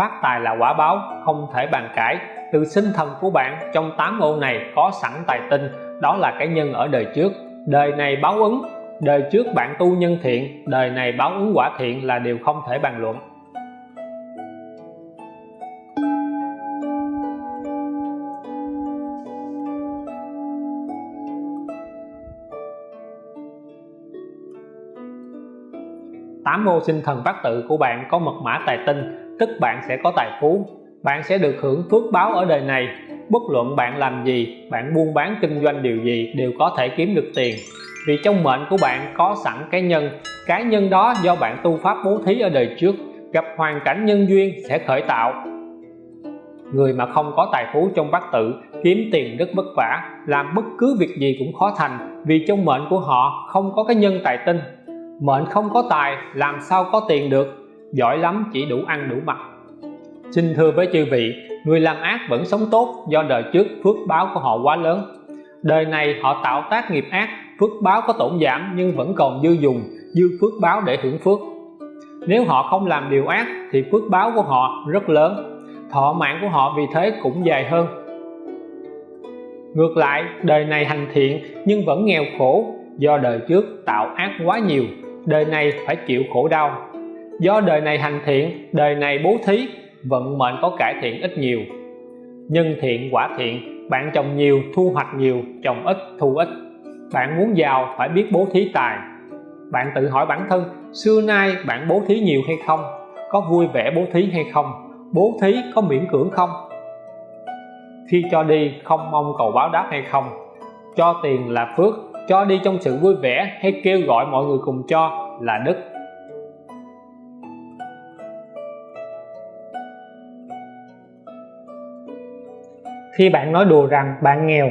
phát tài là quả báo, không thể bàn cãi. Từ sinh thần của bạn, trong tám ô này có sẵn tài tinh, đó là cái nhân ở đời trước. Đời này báo ứng, đời trước bạn tu nhân thiện, đời này báo ứng quả thiện là điều không thể bàn luận. Tám ô sinh thần bát tự của bạn có mật mã tài tinh tức bạn sẽ có tài phú. Bạn sẽ được hưởng phước báo ở đời này. Bất luận bạn làm gì, bạn buôn bán kinh doanh điều gì đều có thể kiếm được tiền. Vì trong mệnh của bạn có sẵn cái nhân. Cái nhân đó do bạn tu pháp bố thí ở đời trước. Gặp hoàn cảnh nhân duyên sẽ khởi tạo. Người mà không có tài phú trong bát tự, kiếm tiền rất vất vả, làm bất cứ việc gì cũng khó thành vì trong mệnh của họ không có cái nhân tài tinh. Mệnh không có tài, làm sao có tiền được? Giỏi lắm, chỉ đủ ăn, đủ mặc. Xin thưa với chư vị, người làm ác vẫn sống tốt do đời trước phước báo của họ quá lớn. Đời này họ tạo tác nghiệp ác, phước báo có tổn giảm nhưng vẫn còn dư dùng, dư phước báo để hưởng phước. Nếu họ không làm điều ác thì phước báo của họ rất lớn, thọ mạng của họ vì thế cũng dài hơn. Ngược lại, đời này hành thiện nhưng vẫn nghèo khổ do đời trước tạo ác quá nhiều, đời này phải chịu khổ đau do đời này hành thiện, đời này bố thí, vận mệnh có cải thiện ít nhiều. Nhân thiện quả thiện, bạn trồng nhiều, thu hoạch nhiều, trồng ít, thu ít. Bạn muốn giàu, phải biết bố thí tài. Bạn tự hỏi bản thân, xưa nay bạn bố thí nhiều hay không? Có vui vẻ bố thí hay không? Bố thí có miễn cưỡng không? Khi cho đi, không mong cầu báo đáp hay không? Cho tiền là phước, cho đi trong sự vui vẻ hay kêu gọi mọi người cùng cho là đức? Khi bạn nói đùa rằng bạn nghèo,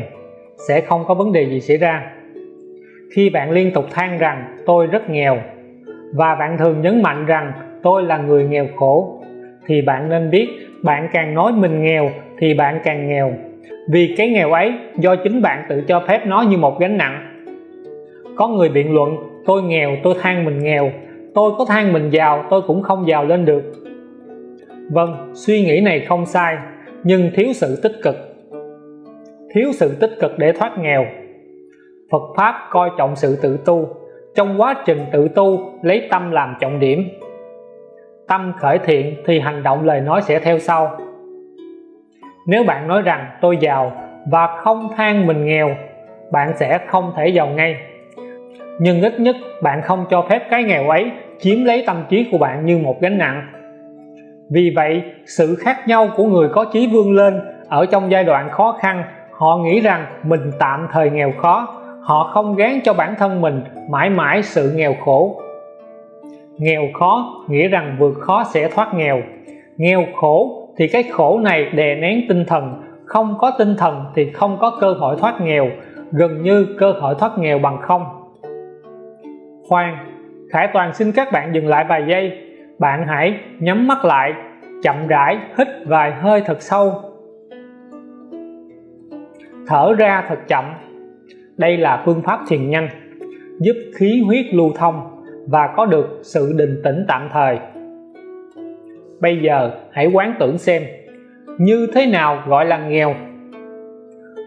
sẽ không có vấn đề gì xảy ra. Khi bạn liên tục than rằng tôi rất nghèo, và bạn thường nhấn mạnh rằng tôi là người nghèo khổ, thì bạn nên biết bạn càng nói mình nghèo thì bạn càng nghèo. Vì cái nghèo ấy do chính bạn tự cho phép nó như một gánh nặng. Có người biện luận, tôi nghèo, tôi than mình nghèo, tôi có than mình giàu, tôi cũng không giàu lên được. Vâng suy nghĩ này không sai, nhưng thiếu sự tích cực thiếu sự tích cực để thoát nghèo. Phật Pháp coi trọng sự tự tu, trong quá trình tự tu lấy tâm làm trọng điểm. Tâm khởi thiện thì hành động lời nói sẽ theo sau. Nếu bạn nói rằng tôi giàu và không than mình nghèo, bạn sẽ không thể giàu ngay. Nhưng ít nhất bạn không cho phép cái nghèo ấy chiếm lấy tâm trí của bạn như một gánh nặng. Vì vậy, sự khác nhau của người có chí vươn lên ở trong giai đoạn khó khăn họ nghĩ rằng mình tạm thời nghèo khó. Họ không gán cho bản thân mình mãi mãi sự nghèo khổ. Nghèo khó nghĩa rằng vượt khó sẽ thoát nghèo. Nghèo khổ thì cái khổ này đè nén tinh thần. Không có tinh thần thì không có cơ hội thoát nghèo. Gần như cơ hội thoát nghèo bằng không. Khoan, Khải Toàn xin các bạn dừng lại vài giây. Bạn hãy nhắm mắt lại, chậm rãi, hít vài hơi thật sâu thở ra thật chậm. Đây là phương pháp thiền nhanh, giúp khí huyết lưu thông và có được sự định tĩnh tạm thời. Bây giờ, hãy quán tưởng xem, như thế nào gọi là nghèo?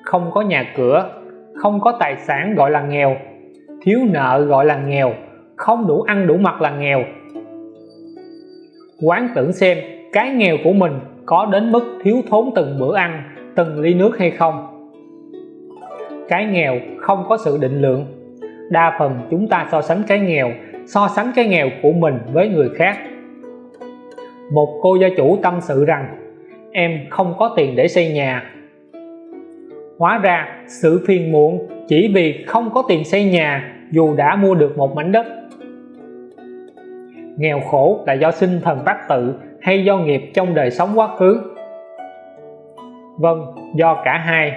Không có nhà cửa, không có tài sản gọi là nghèo. Thiếu nợ gọi là nghèo, không đủ ăn đủ mặc là nghèo. Quán tưởng xem, cái nghèo của mình có đến mức thiếu thốn từng bữa ăn, từng ly nước hay không? Cái nghèo không có sự định lượng. Đa phần chúng ta so sánh cái nghèo, so sánh cái nghèo của mình với người khác. Một cô gia chủ tâm sự rằng, em không có tiền để xây nhà. Hóa ra, sự phiền muộn chỉ vì không có tiền xây nhà dù đã mua được một mảnh đất. Nghèo khổ là do sinh thần bát tự hay do nghiệp trong đời sống quá khứ? Vâng do cả hai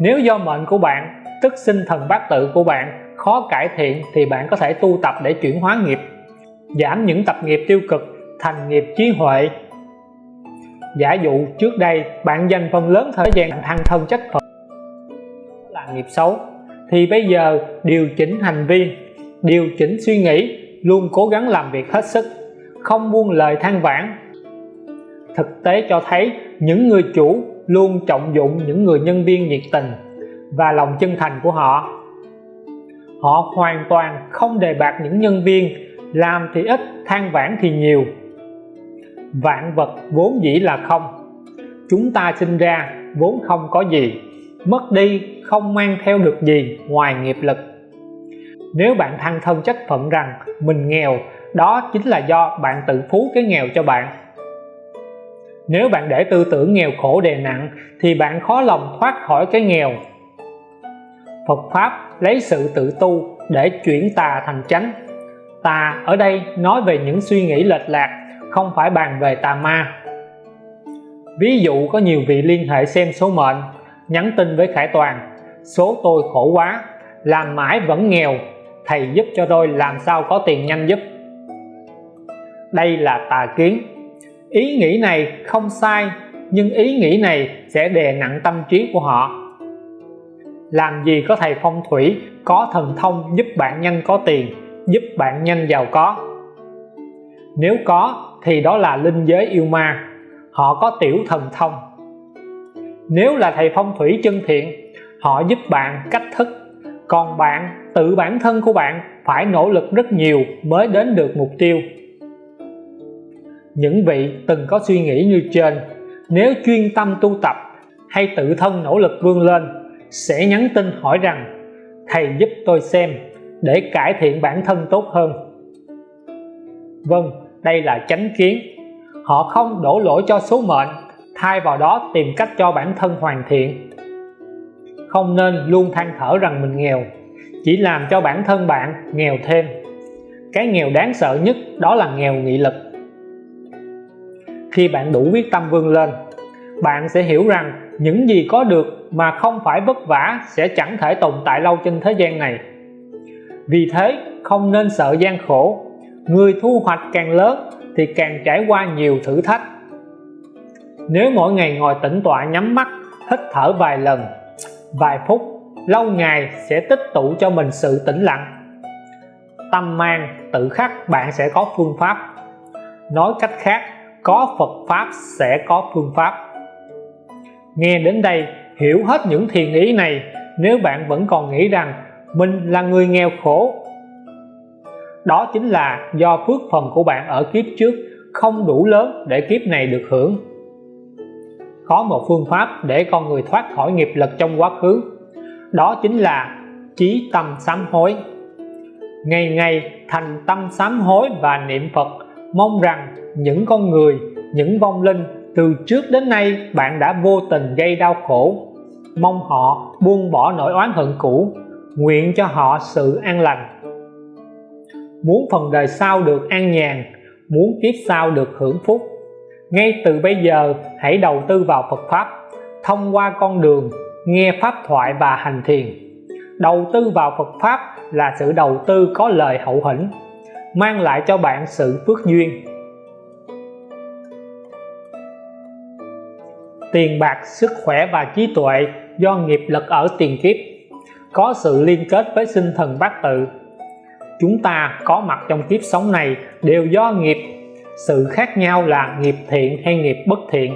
nếu do mệnh của bạn, tức sinh thần bát tự của bạn, khó cải thiện thì bạn có thể tu tập để chuyển hóa nghiệp, giảm những tập nghiệp tiêu cực thành nghiệp trí huệ. Giả dụ, trước đây, bạn dành phần lớn thời gian thăng thân chất phật, là nghiệp xấu. Thì bây giờ, điều chỉnh hành vi, điều chỉnh suy nghĩ, luôn cố gắng làm việc hết sức, không buông lời than vãn. Thực tế cho thấy, những người chủ luôn trọng dụng những người nhân viên nhiệt tình và lòng chân thành của họ. Họ hoàn toàn không đề bạc những nhân viên, làm thì ít, than vãn thì nhiều. Vạn vật vốn dĩ là không. Chúng ta sinh ra vốn không có gì, mất đi không mang theo được gì ngoài nghiệp lực. Nếu bạn than thân trách phận rằng mình nghèo, đó chính là do bạn tự phú cái nghèo cho bạn nếu bạn để tư tưởng nghèo khổ đè nặng, thì bạn khó lòng thoát khỏi cái nghèo. Phật Pháp lấy sự tự tu để chuyển tà thành chánh. Tà ở đây nói về những suy nghĩ lệch lạc, không phải bàn về tà ma. Ví dụ có nhiều vị liên hệ xem số mệnh, nhắn tin với Khải Toàn, số tôi khổ quá, làm mãi vẫn nghèo, thầy giúp cho tôi làm sao có tiền nhanh giúp. Đây là tà kiến ý nghĩ này không sai, nhưng ý nghĩ này sẽ đè nặng tâm trí của họ. Làm gì có thầy phong thủy, có thần thông giúp bạn nhanh có tiền, giúp bạn nhanh giàu có? Nếu có, thì đó là linh giới yêu ma. Họ có tiểu thần thông. Nếu là thầy phong thủy chân thiện, họ giúp bạn cách thức. Còn bạn, tự bản thân của bạn phải nỗ lực rất nhiều mới đến được mục tiêu những vị từng có suy nghĩ như trên, nếu chuyên tâm tu tập hay tự thân nỗ lực vươn lên, sẽ nhắn tin hỏi rằng, thầy giúp tôi xem để cải thiện bản thân tốt hơn. Vâng đây là chánh kiến. Họ không đổ lỗi cho số mệnh, thay vào đó tìm cách cho bản thân hoàn thiện. Không nên luôn than thở rằng mình nghèo, chỉ làm cho bản thân bạn nghèo thêm. Cái nghèo đáng sợ nhất đó là nghèo nghị lực khi bạn đủ quyết tâm vươn lên. Bạn sẽ hiểu rằng những gì có được mà không phải vất vả sẽ chẳng thể tồn tại lâu trên thế gian này. Vì thế, không nên sợ gian khổ. Người thu hoạch càng lớn thì càng trải qua nhiều thử thách. Nếu mỗi ngày ngồi tĩnh tọa nhắm mắt, hít thở vài lần, vài phút, lâu ngày sẽ tích tụ cho mình sự tĩnh lặng. Tâm mang tự khắc bạn sẽ có phương pháp. Nói cách khác có Phật Pháp sẽ có phương pháp. Nghe đến đây, hiểu hết những thiền ý này, nếu bạn vẫn còn nghĩ rằng mình là người nghèo khổ, đó chính là do phước phần của bạn ở kiếp trước không đủ lớn để kiếp này được hưởng. Có một phương pháp để con người thoát khỏi nghiệp lực trong quá khứ, đó chính là trí tâm sám hối. Ngày ngày thành tâm sám hối và niệm Phật mong rằng những con người, những vong linh từ trước đến nay bạn đã vô tình gây đau khổ. Mong họ buông bỏ nỗi oán hận cũ, nguyện cho họ sự an lành. Muốn phần đời sau được an nhàn, muốn kiếp sau được hưởng phúc, ngay từ bây giờ hãy đầu tư vào Phật Pháp, thông qua con đường nghe Pháp thoại và hành thiền. Đầu tư vào Phật Pháp là sự đầu tư có lời hậu hĩnh mang lại cho bạn sự phước duyên. Tiền bạc, sức khỏe và trí tuệ do nghiệp lực ở tiền kiếp, có sự liên kết với sinh thần bát tự. Chúng ta có mặt trong kiếp sống này đều do nghiệp, sự khác nhau là nghiệp thiện hay nghiệp bất thiện.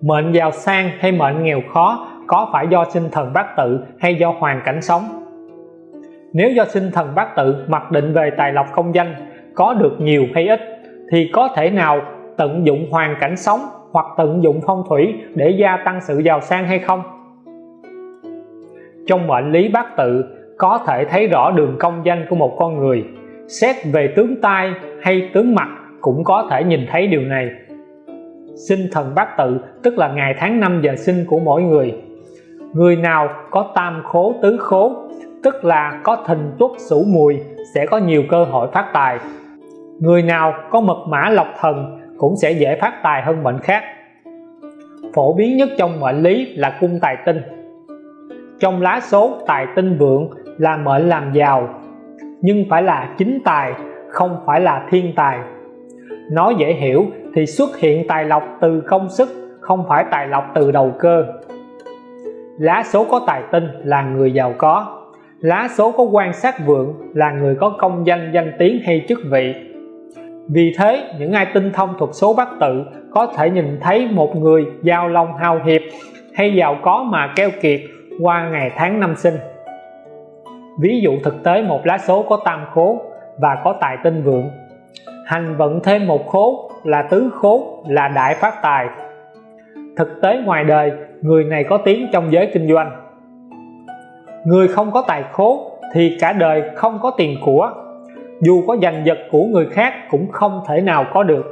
Mệnh giàu sang hay mệnh nghèo khó có phải do sinh thần bát tự hay do hoàn cảnh sống nếu do sinh thần bát tự mặc định về tài lộc công danh, có được nhiều hay ít, thì có thể nào tận dụng hoàn cảnh sống hoặc tận dụng phong thủy để gia tăng sự giàu sang hay không? Trong mệnh lý bát tự, có thể thấy rõ đường công danh của một con người. Xét về tướng tai hay tướng mặt cũng có thể nhìn thấy điều này. Sinh thần bát tự, tức là ngày tháng năm giờ sinh của mỗi người. Người nào có tam khố, tứ khố tức là có thìn tuất sửu mùi, sẽ có nhiều cơ hội phát tài. Người nào có mật mã lộc thần cũng sẽ dễ phát tài hơn mệnh khác. Phổ biến nhất trong mệnh lý là cung tài tinh. Trong lá số, tài tinh vượng là mệnh làm giàu, nhưng phải là chính tài, không phải là thiên tài. Nói dễ hiểu thì xuất hiện tài lộc từ công sức, không phải tài lộc từ đầu cơ. Lá số có tài tinh là người giàu có lá số có quan sát vượng là người có công danh danh tiếng hay chức vị. Vì thế, những ai tinh thông thuật số bát tự có thể nhìn thấy một người giao long hào hiệp hay giàu có mà keo kiệt qua ngày tháng năm sinh. Ví dụ thực tế, một lá số có tam khố và có tài tinh vượng. Hành vận thêm một khố là tứ khố là đại phát tài. Thực tế, ngoài đời, người này có tiếng trong giới kinh doanh người không có tài khố thì cả đời không có tiền của. Dù có giành giật của người khác cũng không thể nào có được.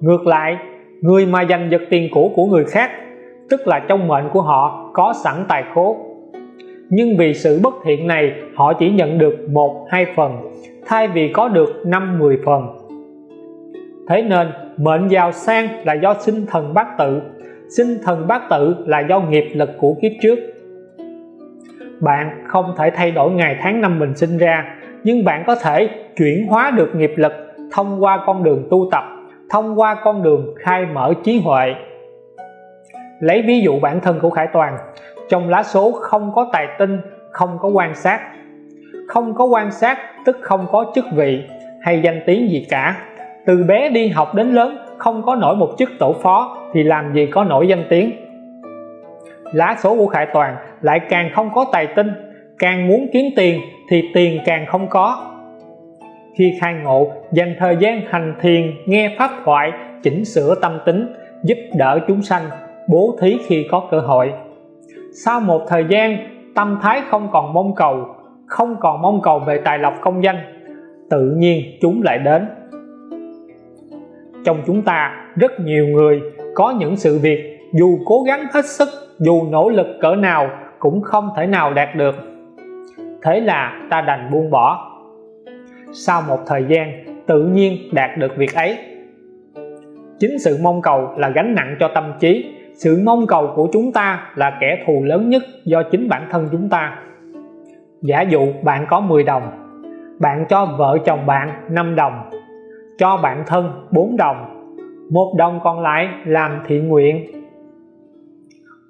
Ngược lại, người mà giành giật tiền của của người khác, tức là trong mệnh của họ, có sẵn tài khố. Nhưng vì sự bất thiện này, họ chỉ nhận được một, hai phần, thay vì có được 5-10 phần. Thế nên, mệnh giàu sang là do sinh thần bát tự, sinh thần bát tự là do nghiệp lực của kiếp trước bạn không thể thay đổi ngày tháng năm mình sinh ra, nhưng bạn có thể chuyển hóa được nghiệp lực thông qua con đường tu tập, thông qua con đường khai mở trí huệ. Lấy ví dụ bản thân của Khải Toàn, trong lá số không có tài tinh, không có quan sát. Không có quan sát tức không có chức vị hay danh tiếng gì cả. Từ bé đi học đến lớn, không có nổi một chức tổ phó thì làm gì có nổi danh tiếng lá số của Khải Toàn lại càng không có tài tinh. Càng muốn kiếm tiền thì tiền càng không có. Khi khai ngộ, dành thời gian hành thiền, nghe pháp thoại, chỉnh sửa tâm tính, giúp đỡ chúng sanh, bố thí khi có cơ hội. Sau một thời gian, tâm thái không còn mong cầu, không còn mong cầu về tài lộc công danh, tự nhiên chúng lại đến. Trong chúng ta, rất nhiều người có những sự việc dù cố gắng hết sức, dù nỗ lực cỡ nào, cũng không thể nào đạt được. Thế là ta đành buông bỏ. Sau một thời gian, tự nhiên đạt được việc ấy. Chính sự mong cầu là gánh nặng cho tâm trí. Sự mong cầu của chúng ta là kẻ thù lớn nhất do chính bản thân chúng ta. Giả dụ bạn có 10 đồng, bạn cho vợ chồng bạn 5 đồng, cho bạn thân 4 đồng, một đồng còn lại làm thiện nguyện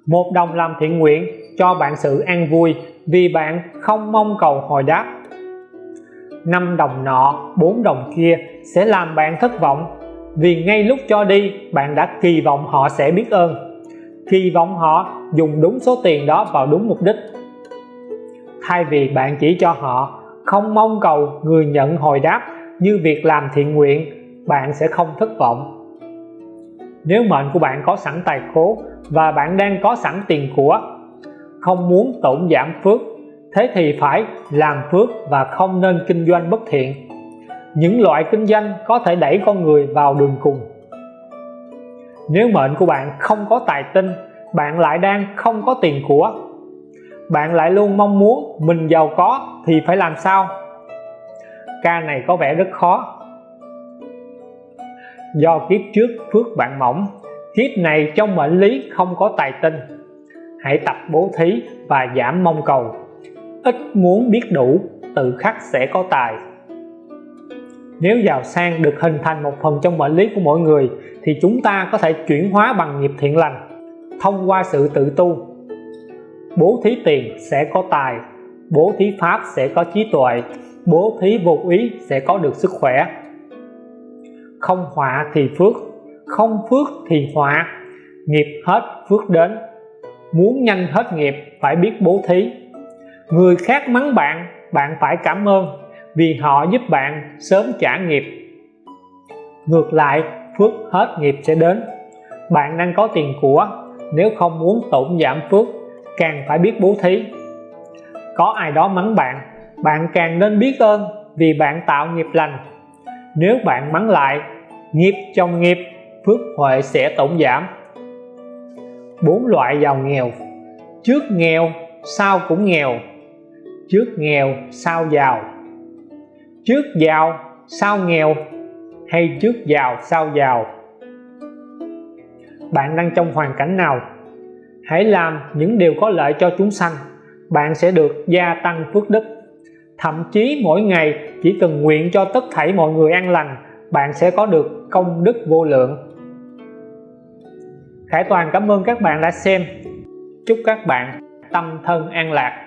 một đồng làm thiện nguyện, cho bạn sự an vui, vì bạn không mong cầu hồi đáp. Năm đồng nọ, bốn đồng kia sẽ làm bạn thất vọng, vì ngay lúc cho đi, bạn đã kỳ vọng họ sẽ biết ơn. Kỳ vọng họ dùng đúng số tiền đó vào đúng mục đích. Thay vì bạn chỉ cho họ, không mong cầu người nhận hồi đáp như việc làm thiện nguyện, bạn sẽ không thất vọng nếu mệnh của bạn có sẵn tài khố và bạn đang có sẵn tiền của, không muốn tổn giảm phước, thế thì phải làm phước và không nên kinh doanh bất thiện. Những loại kinh doanh có thể đẩy con người vào đường cùng. Nếu mệnh của bạn không có tài tinh, bạn lại đang không có tiền của. Bạn lại luôn mong muốn mình giàu có thì phải làm sao? Ca này có vẻ rất khó do kiếp trước phước bạn mỏng, kiếp này trong mệnh lý không có tài tinh. Hãy tập bố thí và giảm mong cầu. Ít muốn biết đủ, tự khắc sẽ có tài. Nếu giàu sang được hình thành một phần trong mệnh lý của mỗi người, thì chúng ta có thể chuyển hóa bằng nghiệp thiện lành, thông qua sự tự tu. Bố thí tiền sẽ có tài, bố thí pháp sẽ có trí tuệ, bố thí vô ý sẽ có được sức khỏe không họa thì phước, không phước thì họa. Nghiệp hết, phước đến. Muốn nhanh hết nghiệp, phải biết bố thí. Người khác mắng bạn bạn phải cảm ơn, vì họ giúp bạn sớm trả nghiệp. Ngược lại, phước hết nghiệp sẽ đến. Bạn đang có tiền của, nếu không muốn tổn giảm phước, càng phải biết bố thí. Có ai đó mắng bạn bạn càng nên biết ơn vì bạn tạo nghiệp lành nếu bạn mắng lại, nghiệp trong nghiệp, phước huệ sẽ tổn giảm. Bốn loại giàu nghèo. Trước nghèo, sau cũng nghèo. Trước nghèo, sau giàu. Trước giàu, sau nghèo hay trước giàu, sau giàu? Bạn đang trong hoàn cảnh nào? Hãy làm những điều có lợi cho chúng sanh. Bạn sẽ được gia tăng phước đức thậm chí mỗi ngày, chỉ cần nguyện cho tất thảy mọi người an lành, bạn sẽ có được công đức vô lượng. Khải Toàn cảm ơn các bạn đã xem. Chúc các bạn tâm thân an lạc.